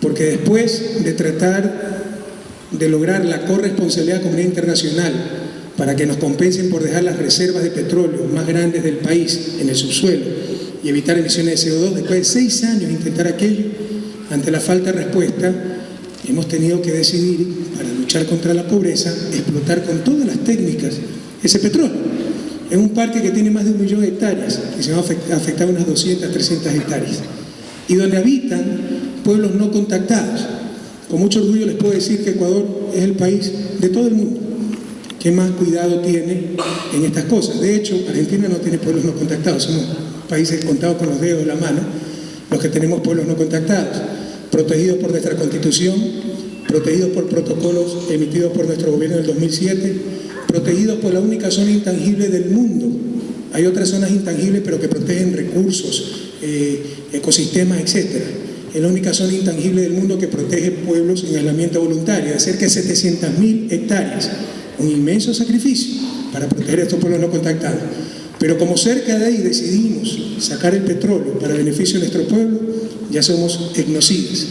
porque después de tratar de lograr la corresponsabilidad de la comunidad internacional para que nos compensen por dejar las reservas de petróleo más grandes del país en el subsuelo y evitar emisiones de CO2, después de seis años de intentar aquello, ante la falta de respuesta, hemos tenido que decidir, para luchar contra la pobreza, explotar con todas las técnicas ese petróleo. Es un parque que tiene más de un millón de hectáreas y se va a afectar unas 200, 300 hectáreas. Y donde habitan pueblos no contactados. Con mucho orgullo les puedo decir que Ecuador es el país de todo el mundo que más cuidado tiene en estas cosas. De hecho, Argentina no tiene pueblos no contactados, somos países contados con los dedos de la mano, los que tenemos pueblos no contactados, protegidos por nuestra constitución, protegidos por protocolos emitidos por nuestro gobierno en el 2007, protegidos por la única zona intangible del mundo. Hay otras zonas intangibles pero que protegen recursos, eh, ecosistemas, etc. Es la única zona intangible del mundo que protege pueblos en aislamiento voluntario, de cerca de 700.000 hectáreas. Un inmenso sacrificio para proteger a estos pueblos no contactados. Pero como cerca de ahí decidimos sacar el petróleo para beneficio de nuestro pueblo, ya somos etnocidas.